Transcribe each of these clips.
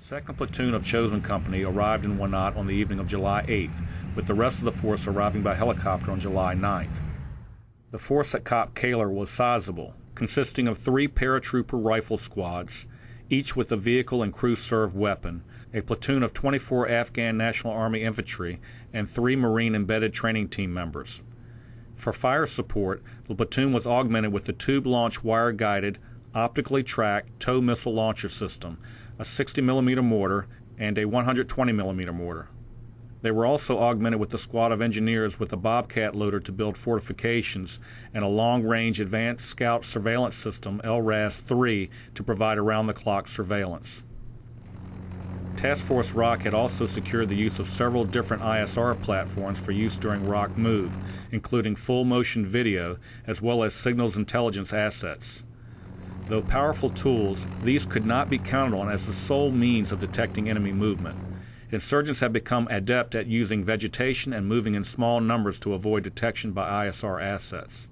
Second platoon of Chosen Company arrived in Wanat on the evening of July 8th, with the rest of the force arriving by helicopter on July 9th. The force at Kop Kahler was sizable, consisting of three paratrooper rifle squads, each with a vehicle and crew served weapon, a platoon of 24 Afghan National Army infantry, and three Marine embedded training team members. For fire support, the platoon was augmented with the tube launch wire guided, optically tracked tow missile launcher system, a 60 millimeter mortar, and a 120 millimeter mortar. They were also augmented with a squad of engineers with a Bobcat loader to build fortifications and a long range advanced scout surveillance system, LRAS 3, to provide around the clock surveillance. Task Force Rock had also secured the use of several different ISR platforms for use during Rock Move, including full motion video as well as signals intelligence assets. Though powerful tools, these could not be counted on as the sole means of detecting enemy movement. Insurgents have become adept at using vegetation and moving in small numbers to avoid detection by ISR assets.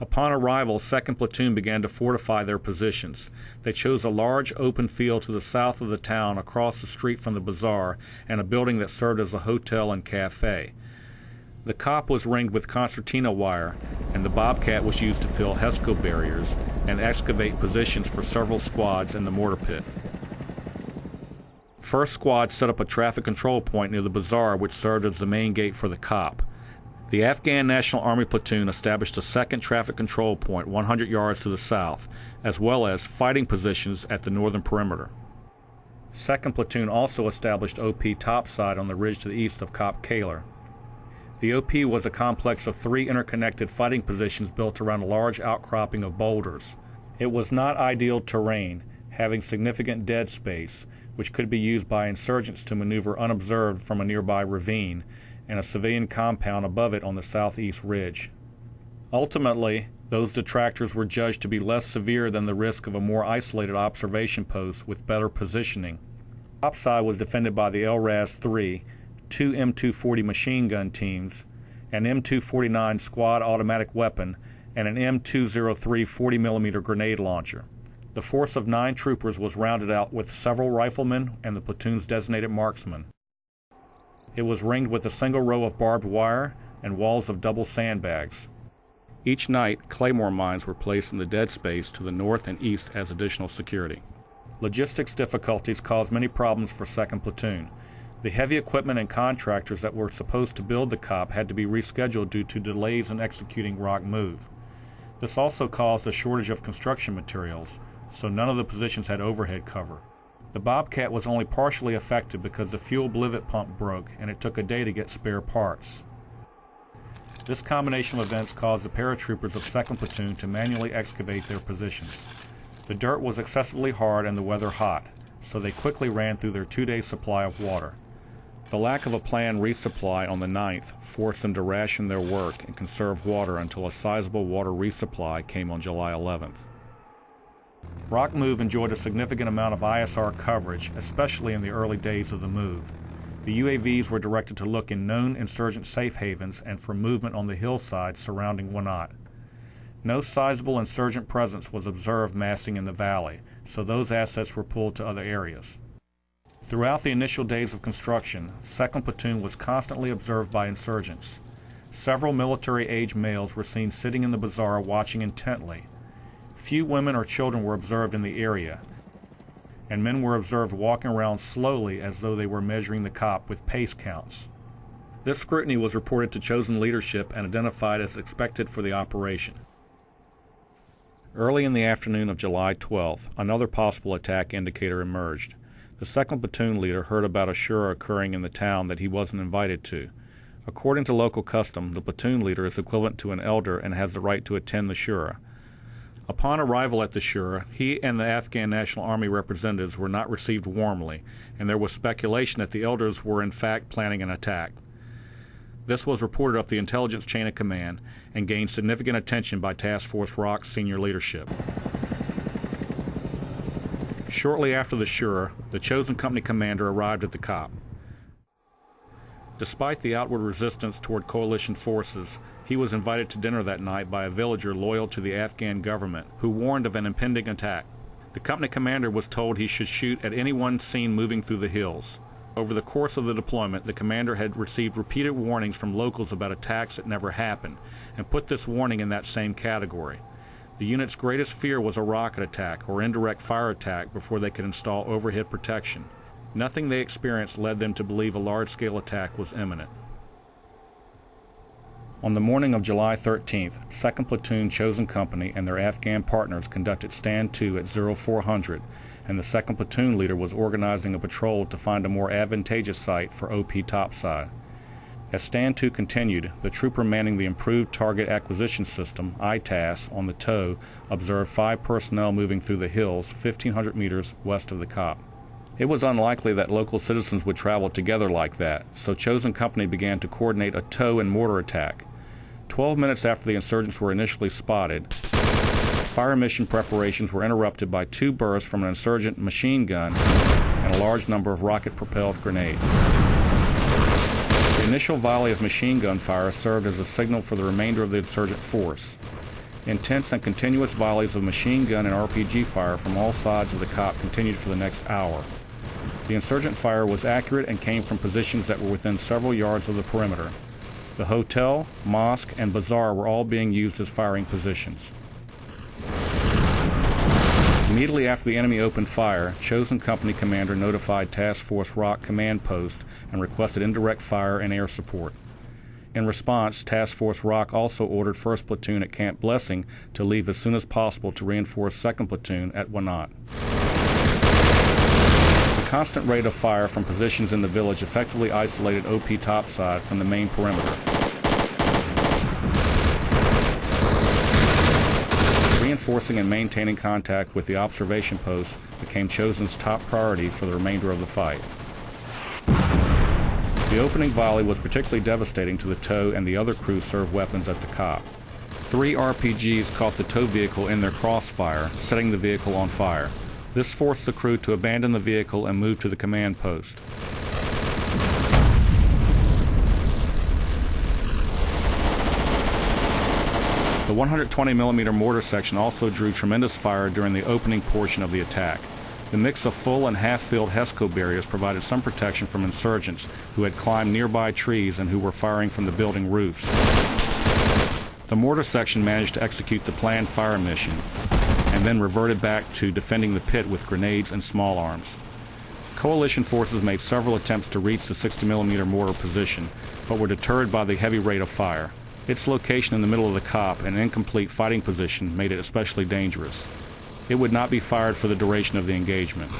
Upon arrival, 2nd Platoon began to fortify their positions. They chose a large open field to the south of the town across the street from the bazaar and a building that served as a hotel and cafe. The cop was ringed with concertina wire, and the Bobcat was used to fill HESCO barriers and excavate positions for several squads in the mortar pit. First squad set up a traffic control point near the bazaar, which served as the main gate for the cop. The Afghan National Army platoon established a second traffic control point 100 yards to the south, as well as fighting positions at the northern perimeter. Second platoon also established OP topside on the ridge to the east of Cop Kahler. The OP was a complex of three interconnected fighting positions built around a large outcropping of boulders. It was not ideal terrain, having significant dead space, which could be used by insurgents to maneuver unobserved from a nearby ravine, and a civilian compound above it on the southeast ridge. Ultimately, those detractors were judged to be less severe than the risk of a more isolated observation post with better positioning. Topside was defended by the LRAS 3, two M240 machine gun teams, an M249 squad automatic weapon, and an M203 40 mm grenade launcher. The force of nine troopers was rounded out with several riflemen and the platoon's designated marksmen. It was ringed with a single row of barbed wire and walls of double sandbags. Each night, claymore mines were placed in the dead space to the north and east as additional security. Logistics difficulties caused many problems for 2nd Platoon, the heavy equipment and contractors that were supposed to build the COP had to be rescheduled due to delays in executing Rock Move. This also caused a shortage of construction materials, so none of the positions had overhead cover. The Bobcat was only partially affected because the fuel blivet pump broke and it took a day to get spare parts. This combination of events caused the paratroopers of 2nd Platoon to manually excavate their positions. The dirt was excessively hard and the weather hot, so they quickly ran through their two day supply of water. The lack of a planned resupply on the 9th forced them to ration their work and conserve water until a sizable water resupply came on July 11th. Rock Move enjoyed a significant amount of ISR coverage, especially in the early days of the move. The UAVs were directed to look in known insurgent safe havens and for movement on the hillside surrounding Wanat. No sizable insurgent presence was observed massing in the valley, so those assets were pulled to other areas. Throughout the initial days of construction, 2nd Platoon was constantly observed by insurgents. Several military age males were seen sitting in the bazaar watching intently. Few women or children were observed in the area, and men were observed walking around slowly as though they were measuring the cop with pace counts. This scrutiny was reported to chosen leadership and identified as expected for the operation. Early in the afternoon of July 12th, another possible attack indicator emerged. The second platoon leader heard about a shura occurring in the town that he wasn't invited to. According to local custom, the platoon leader is equivalent to an elder and has the right to attend the shura. Upon arrival at the shura, he and the Afghan National Army representatives were not received warmly, and there was speculation that the elders were in fact planning an attack. This was reported up the intelligence chain of command and gained significant attention by Task Force Rock's senior leadership. Shortly after the Shura, the chosen company commander arrived at the Kop. Despite the outward resistance toward coalition forces, he was invited to dinner that night by a villager loyal to the Afghan government who warned of an impending attack. The company commander was told he should shoot at anyone seen moving through the hills. Over the course of the deployment, the commander had received repeated warnings from locals about attacks that never happened, and put this warning in that same category. The unit's greatest fear was a rocket attack or indirect fire attack before they could install overhead protection. Nothing they experienced led them to believe a large scale attack was imminent. On the morning of July 13th, 2nd Platoon Chosen Company and their Afghan partners conducted Stand-to at 0400, and the 2nd Platoon leader was organizing a patrol to find a more advantageous site for OP topside. As Stand-to continued, the trooper manning the Improved Target Acquisition System, ITAS, on the TOW observed five personnel moving through the hills 1,500 meters west of the COP. It was unlikely that local citizens would travel together like that, so Chosen Company began to coordinate a TOW and mortar attack. Twelve minutes after the insurgents were initially spotted, fire mission preparations were interrupted by two bursts from an insurgent machine gun and a large number of rocket propelled grenades. The initial volley of machine gun fire served as a signal for the remainder of the insurgent force. Intense and continuous volleys of machine gun and RPG fire from all sides of the COP continued for the next hour. The insurgent fire was accurate and came from positions that were within several yards of the perimeter. The hotel, mosque, and bazaar were all being used as firing positions. Immediately after the enemy opened fire, Chosen Company commander notified Task Force Rock Command Post and requested indirect fire and air support. In response, Task Force Rock also ordered 1st Platoon at Camp Blessing to leave as soon as possible to reinforce 2nd Platoon at Wanat. The constant rate of fire from positions in the village effectively isolated OP topside from the main perimeter. Reinforcing and maintaining contact with the observation posts became Chosen's top priority for the remainder of the fight. The opening volley was particularly devastating to the TOW and the other crew served weapons at the COP. Three RPGs caught the tow vehicle in their crossfire, setting the vehicle on fire. This forced the crew to abandon the vehicle and move to the command post. The 120 millimeter mortar section also drew tremendous fire during the opening portion of the attack. The mix of full and half-filled HESCO barriers provided some protection from insurgents who had climbed nearby trees and who were firing from the building roofs. The mortar section managed to execute the planned fire mission, and then reverted back to defending the pit with grenades and small arms. Coalition forces made several attempts to reach the 60mm mortar position, but were deterred by the heavy rate of fire. Its location in the middle of the COP and incomplete fighting position made it especially dangerous. It would not be fired for the duration of the engagement.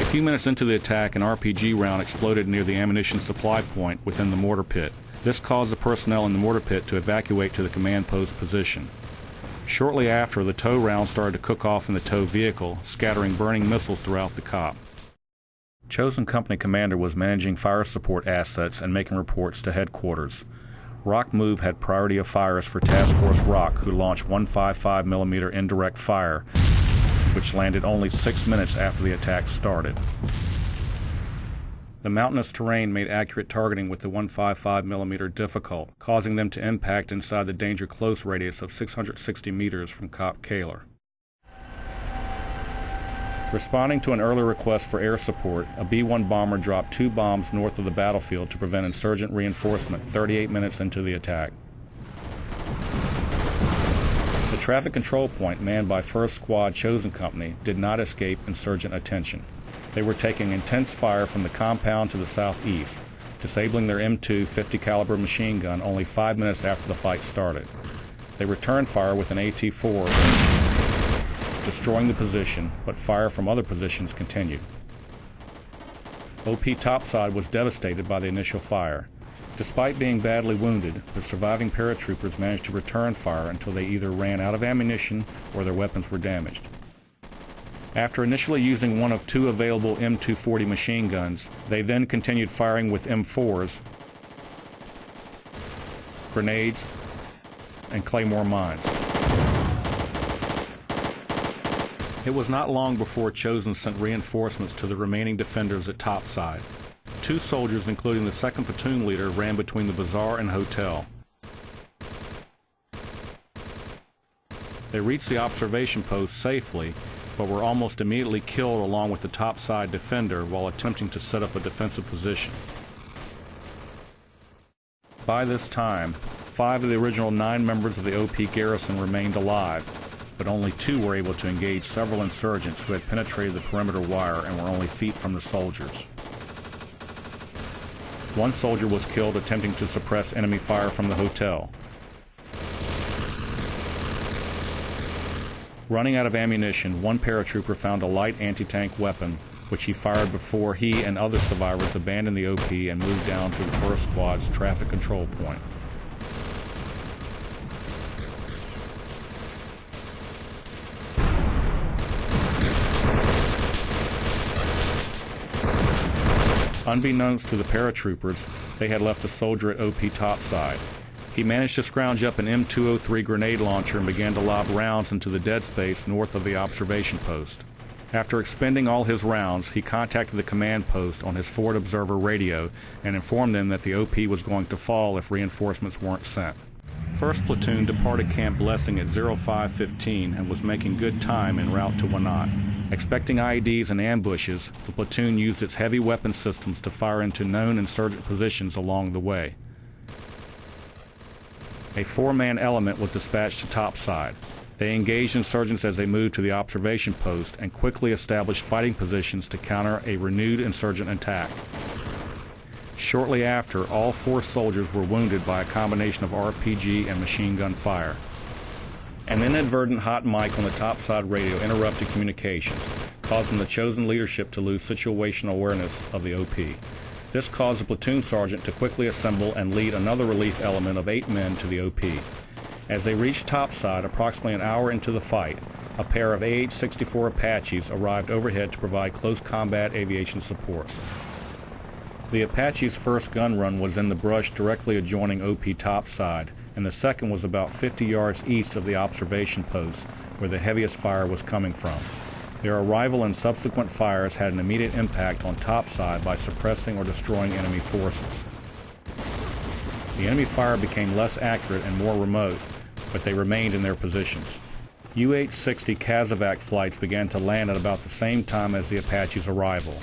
A few minutes into the attack, an RPG round exploded near the ammunition supply point within the mortar pit. This caused the personnel in the mortar pit to evacuate to the command post position. Shortly after, the tow round started to cook off in the tow vehicle, scattering burning missiles throughout the COP. Chosen Company Commander was managing fire support assets and making reports to headquarters. Rock Move had priority of fires for Task Force Rock, who launched 155 millimeter indirect fire, which landed only six minutes after the attack started. The mountainous terrain made accurate targeting with the 155 mm difficult, causing them to impact inside the danger close radius of 660 meters from Cop Kahler. Responding to an early request for air support, a B 1 bomber dropped two bombs north of the battlefield to prevent insurgent reinforcement 38 minutes into the attack. The traffic control point manned by 1st Squad Chosen Company did not escape insurgent attention. They were taking intense fire from the compound to the southeast, disabling their M2 50 caliber machine gun only 5 minutes after the fight started. They returned fire with an AT-4, destroying the position, but fire from other positions continued. OP topside was devastated by the initial fire. Despite being badly wounded, the surviving paratroopers managed to return fire until they either ran out of ammunition or their weapons were damaged. After initially using one of two available M240 machine guns, they then continued firing with M4s, grenades, and claymore mines. It was not long before Chosen sent reinforcements to the remaining defenders at topside. Two soldiers, including the 2nd platoon leader, ran between the bazaar and hotel. They reached the observation post safely, but were almost immediately killed along with the topside defender while attempting to set up a defensive position. By this time, five of the original nine members of the OP garrison remained alive, but only two were able to engage several insurgents who had penetrated the perimeter wire and were only feet from the soldiers. One soldier was killed attempting to suppress enemy fire from the hotel. Running out of ammunition, one paratrooper found a light anti-tank weapon which he fired before he and other survivors abandoned the OP and moved down to the 1st Squad's traffic control point. Unbeknownst to the paratroopers, they had left a soldier at OP topside. He managed to scrounge up an M203 grenade launcher and began to lob rounds into the dead space north of the observation post. After expending all his rounds, he contacted the command post on his Forward Observer radio and informed them that the OP was going to fall if reinforcements weren't sent. 1st Platoon departed Camp Blessing at 0515 and was making good time en route to Wanat. Expecting IEDs and ambushes, the platoon used its heavy weapon systems to fire into known insurgent positions along the way. A four-man element was dispatched to topside. They engaged insurgents as they moved to the observation post and quickly established fighting positions to counter a renewed insurgent attack. Shortly after, all four soldiers were wounded by a combination of RPG and machine gun fire. An inadvertent hot mic on the topside radio interrupted communications, causing the chosen leadership to lose situational awareness of the OP. This caused the platoon sergeant to quickly assemble and lead another relief element of eight men to the OP. As they reached topside approximately an hour into the fight, a pair of AH-64 Apaches arrived overhead to provide close combat aviation support. The Apache's first gun run was in the brush directly adjoining OP topside, and the second was about 50 yards east of the observation post, where the heaviest fire was coming from. Their arrival and subsequent fires had an immediate impact on topside by suppressing or destroying enemy forces. The enemy fire became less accurate and more remote, but they remained in their positions. UH-60 Casevac flights began to land at about the same time as the Apache's arrival.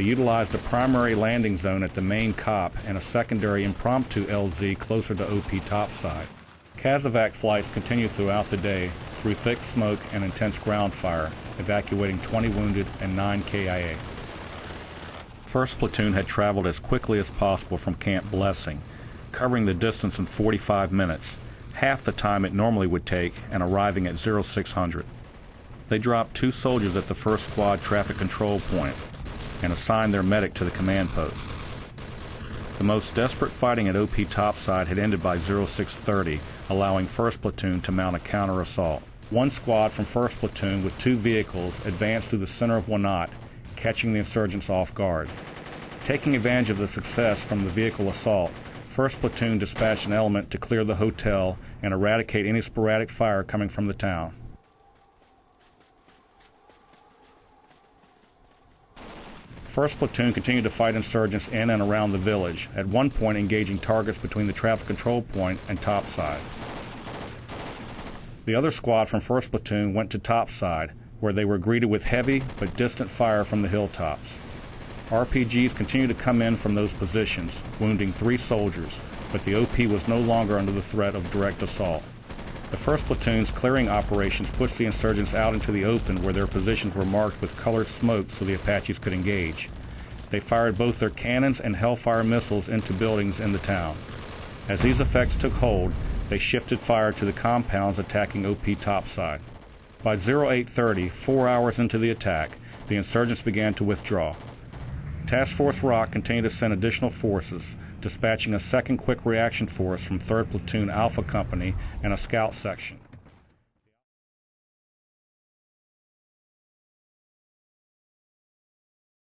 They utilized a primary landing zone at the main COP and a secondary impromptu LZ closer to OP topside. Casevac flights continued throughout the day through thick smoke and intense ground fire, evacuating 20 wounded and 9 KIA. 1st Platoon had traveled as quickly as possible from Camp Blessing, covering the distance in 45 minutes, half the time it normally would take, and arriving at 0600. They dropped two soldiers at the 1st Squad traffic control point and assigned their medic to the command post. The most desperate fighting at OP topside had ended by 0630, allowing 1st Platoon to mount a counter assault. One squad from 1st Platoon with two vehicles advanced through the center of Wanat, catching the insurgents off guard. Taking advantage of the success from the vehicle assault, 1st Platoon dispatched an element to clear the hotel and eradicate any sporadic fire coming from the town. First platoon continued to fight insurgents in and around the village, at one point engaging targets between the traffic control point and topside. The other squad from 1st Platoon went to topside, where they were greeted with heavy but distant fire from the hilltops. RPGs continued to come in from those positions, wounding three soldiers, but the OP was no longer under the threat of direct assault. The 1st Platoon's clearing operations pushed the insurgents out into the open where their positions were marked with colored smoke so the Apaches could engage. They fired both their cannons and Hellfire missiles into buildings in the town. As these effects took hold, they shifted fire to the compounds attacking OP topside. By 0830, four hours into the attack, the insurgents began to withdraw. Task Force Rock continued to send additional forces, dispatching a second quick reaction force from 3rd Platoon Alpha Company and a scout section.